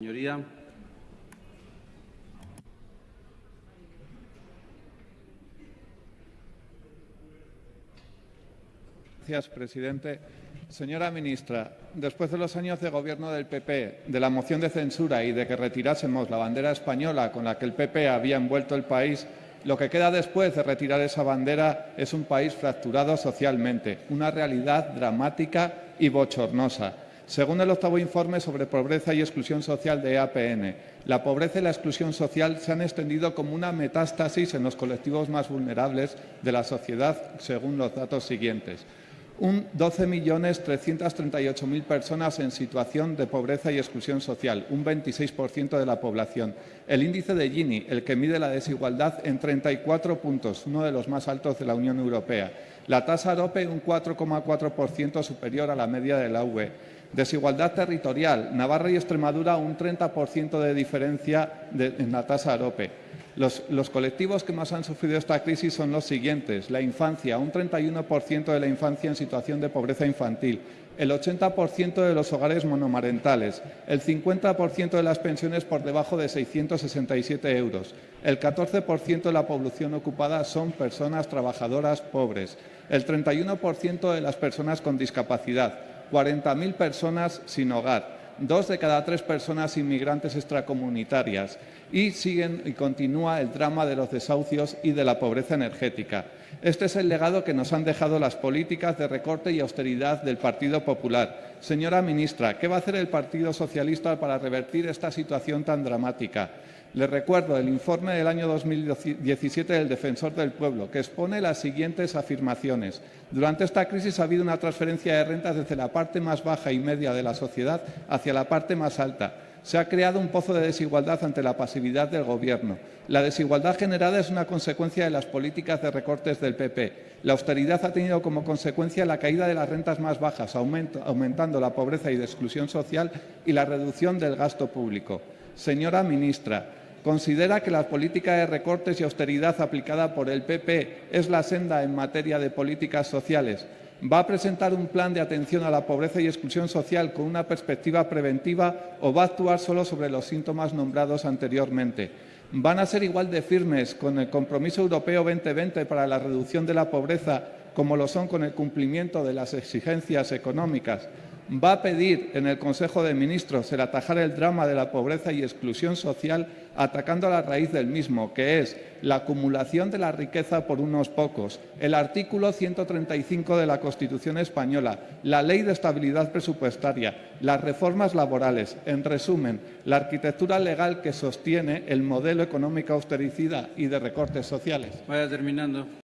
Señoría. Gracias, presidente. Señora ministra, después de los años de gobierno del PP, de la moción de censura y de que retirásemos la bandera española con la que el PP había envuelto el país, lo que queda después de retirar esa bandera es un país fracturado socialmente, una realidad dramática y bochornosa. Según el octavo informe sobre pobreza y exclusión social de APN, la pobreza y la exclusión social se han extendido como una metástasis en los colectivos más vulnerables de la sociedad, según los datos siguientes. Un 12.338.000 personas en situación de pobreza y exclusión social, un 26% de la población. El índice de Gini, el que mide la desigualdad, en 34 puntos, uno de los más altos de la Unión Europea. La tasa AROPE, un 4,4% superior a la media de la UE. Desigualdad territorial. Navarra y Extremadura un 30% de diferencia en la tasa AROPE. Los, los, colectivos que más han sufrido esta crisis son los siguientes. La infancia, un 31% de la infancia en situación de pobreza infantil, el 80% de los hogares monomarentales, el 50% de las pensiones por debajo de 667 euros, el 14% de la población ocupada son personas trabajadoras pobres, el 31% de las personas con discapacidad, 40.000 personas sin hogar, dos de cada tres personas inmigrantes extracomunitarias y siguen y continúa el drama de los desahucios y de la pobreza energética. Este es el legado que nos han dejado las políticas de recorte y austeridad del Partido Popular. Señora ministra, ¿qué va a hacer el Partido Socialista para revertir esta situación tan dramática? Les recuerdo el informe del año 2017 del Defensor del Pueblo, que expone las siguientes afirmaciones. Durante esta crisis ha habido una transferencia de rentas desde la parte más baja y media de la sociedad hacia la parte más alta. Se ha creado un pozo de desigualdad ante la pasividad del Gobierno. La desigualdad generada es una consecuencia de las políticas de recortes del PP. La austeridad ha tenido como consecuencia la caída de las rentas más bajas, aumentando la pobreza y la exclusión social y la reducción del gasto público. Señora ministra, ¿considera que la política de recortes y austeridad aplicada por el PP es la senda en materia de políticas sociales? ¿Va a presentar un plan de atención a la pobreza y exclusión social con una perspectiva preventiva o va a actuar solo sobre los síntomas nombrados anteriormente? ¿Van a ser igual de firmes con el Compromiso Europeo 2020 para la reducción de la pobreza como lo son con el cumplimiento de las exigencias económicas? Va a pedir en el Consejo de Ministros el atajar el drama de la pobreza y exclusión social atacando a la raíz del mismo, que es la acumulación de la riqueza por unos pocos, el artículo 135 de la Constitución española, la Ley de Estabilidad Presupuestaria, las reformas laborales, en resumen, la arquitectura legal que sostiene el modelo económico austericida y de recortes sociales. Vaya terminando.